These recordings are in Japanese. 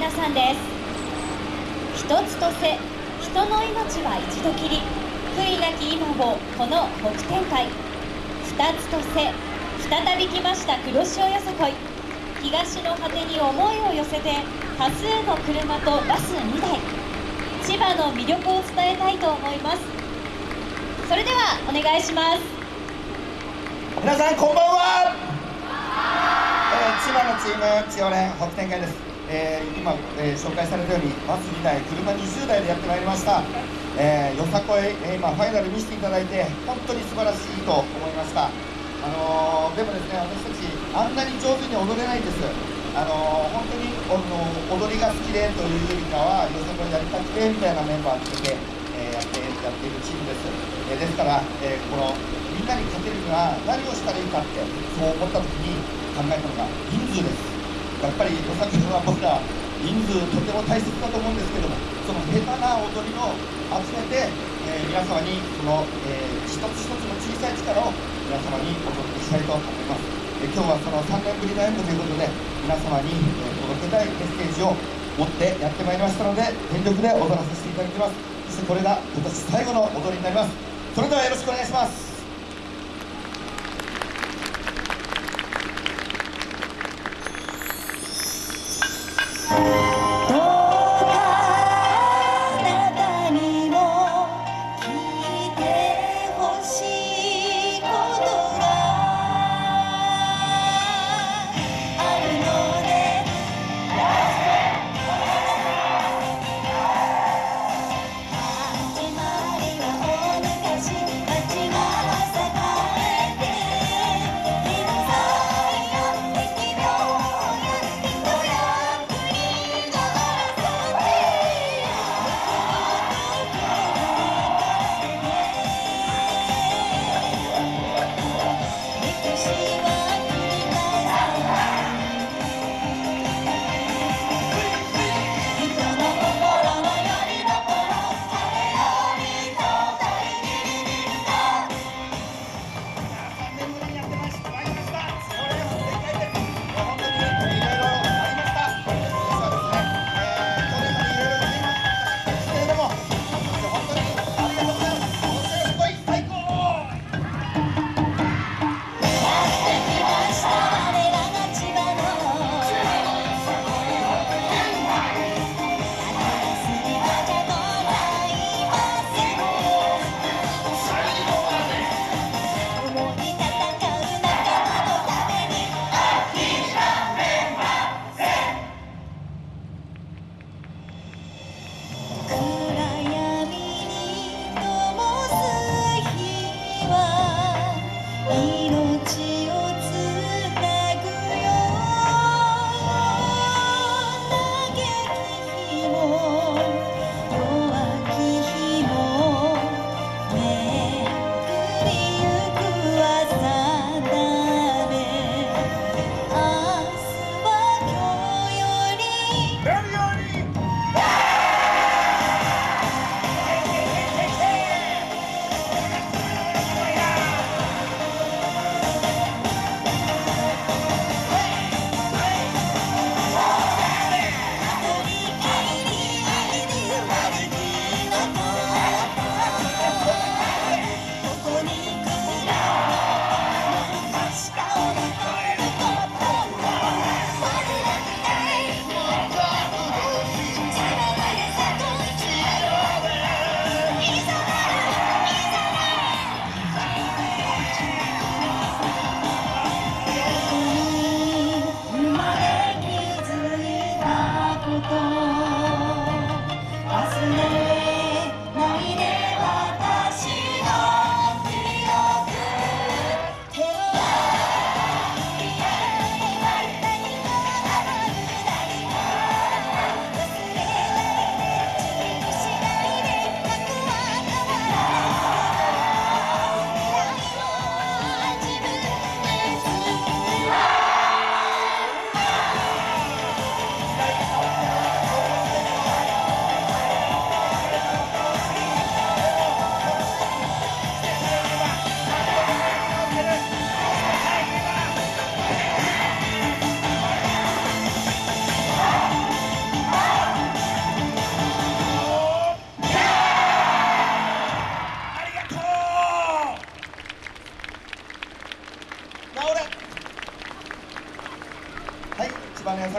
皆さんです。一つとせ人の命は一度きり。悔いなき今をこの北天海。二つとせ再び来ました黒潮よさこい。東の果てに思いを寄せて多数の車とバス2台。千葉の魅力を伝えたいと思います。それではお願いします。皆さんこんばんは、千葉のチーム千代連北天海です、えー今、えー紹介されたようにバス2台車20台でやってまいりました、えーよさこい、え今ファイナル見せていただいて本当に素晴らしいと思いました。あのでもですね私たちあんなに上手に踊れないんです。あの本当にあの踊りが好きでというよりかはよさこいやりたくてみたいなメンバーつけて、えやってやっているチームです、えですから、えこのみんなに勝てるには何をしたらいいかってそう思った時に考えたのが人数です。やっぱりよさこいは僕ら人数とても大切だと思うんですけどもその下手な踊りを集めて、えー皆様にその、えー一つ一つの小さい力を皆様にお届けしたいと思います、えー今日はその3年ぶりの演舞ということで皆様に、え届けたいメッセージを持ってやってまいりましたので全力で踊らさせていただきます。そしてこれが今年最後の踊りになります。それではよろしくお願いします。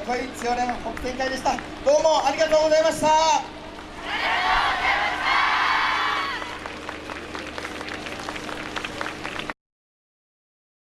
こい強連北展開でした。どうもありがとうございました。